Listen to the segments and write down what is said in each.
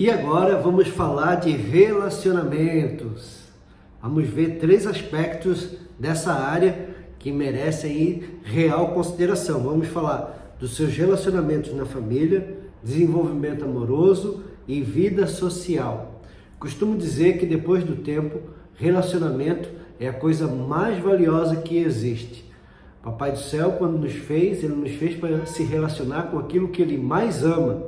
E agora vamos falar de relacionamentos. Vamos ver três aspectos dessa área que merecem real consideração. Vamos falar dos seus relacionamentos na família, desenvolvimento amoroso e vida social. Costumo dizer que depois do tempo, relacionamento é a coisa mais valiosa que existe. Papai do céu, quando nos fez, ele nos fez para se relacionar com aquilo que ele mais ama,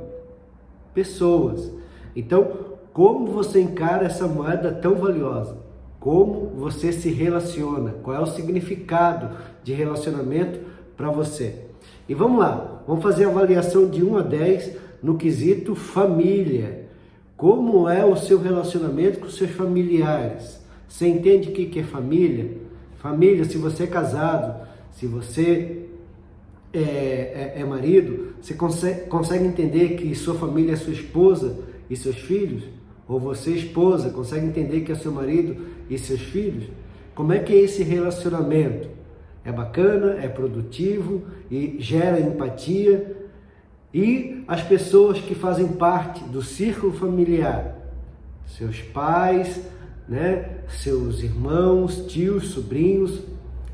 pessoas. Então, como você encara essa moeda tão valiosa? Como você se relaciona? Qual é o significado de relacionamento para você? E vamos lá, vamos fazer a avaliação de 1 a 10 no quesito família. Como é o seu relacionamento com seus familiares? Você entende o que é família? Família, se você é casado, se você é, é, é marido, você consegue, consegue entender que sua família é sua esposa e seus filhos? Ou você, esposa, consegue entender que é seu marido e seus filhos? Como é que é esse relacionamento? É bacana, é produtivo e gera empatia? E as pessoas que fazem parte do círculo familiar, seus pais, né, seus irmãos, tios, sobrinhos,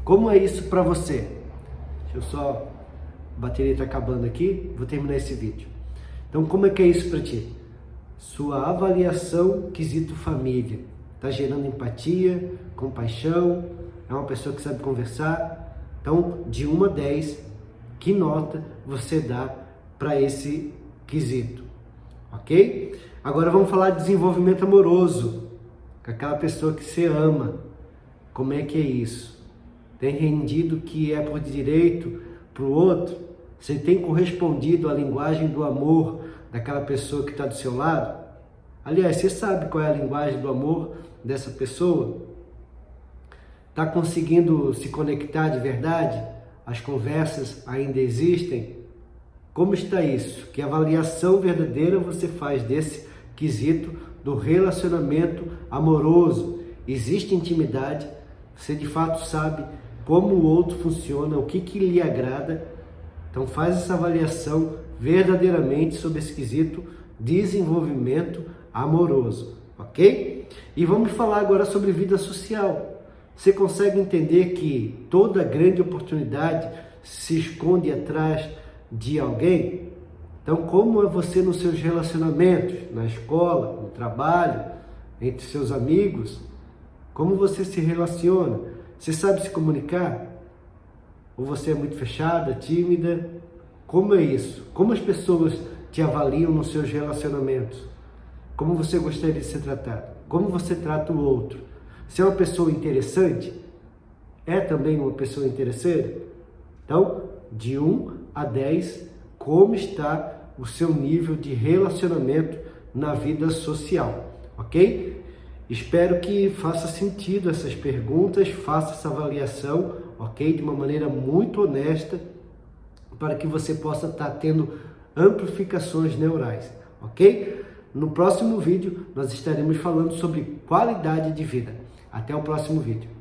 como é isso para você? Deixa eu só, a bateria está acabando aqui, vou terminar esse vídeo. Então, como é que é isso para ti? Sua avaliação quesito família. Está gerando empatia, compaixão, é uma pessoa que sabe conversar. Então, de 1 a 10, que nota você dá para esse quesito? Ok? Agora vamos falar de desenvolvimento amoroso. Com aquela pessoa que você ama. Como é que é isso? Tem rendido que é por direito para o outro? Você tem correspondido à linguagem do amor daquela pessoa que está do seu lado? Aliás, você sabe qual é a linguagem do amor dessa pessoa? Está conseguindo se conectar de verdade? As conversas ainda existem? Como está isso? Que avaliação verdadeira você faz desse quesito do relacionamento amoroso? Existe intimidade? Você de fato sabe como o outro funciona, o que, que lhe agrada? Então faz essa avaliação verdadeiramente sobre esse quesito desenvolvimento amoroso, ok? E vamos falar agora sobre vida social. Você consegue entender que toda grande oportunidade se esconde atrás de alguém? Então, como é você nos seus relacionamentos, na escola, no trabalho, entre seus amigos? Como você se relaciona? Você sabe se comunicar? Ou você é muito fechada, tímida? Como é isso? Como as pessoas te avaliam nos seus relacionamentos? Como você gostaria de ser tratado? Como você trata o outro? Você é uma pessoa interessante? É também uma pessoa interesseira? Então, de 1 a 10, como está o seu nível de relacionamento na vida social, ok? Espero que faça sentido essas perguntas, faça essa avaliação, ok? De uma maneira muito honesta, para que você possa estar tendo amplificações neurais, ok? No próximo vídeo, nós estaremos falando sobre qualidade de vida. Até o próximo vídeo.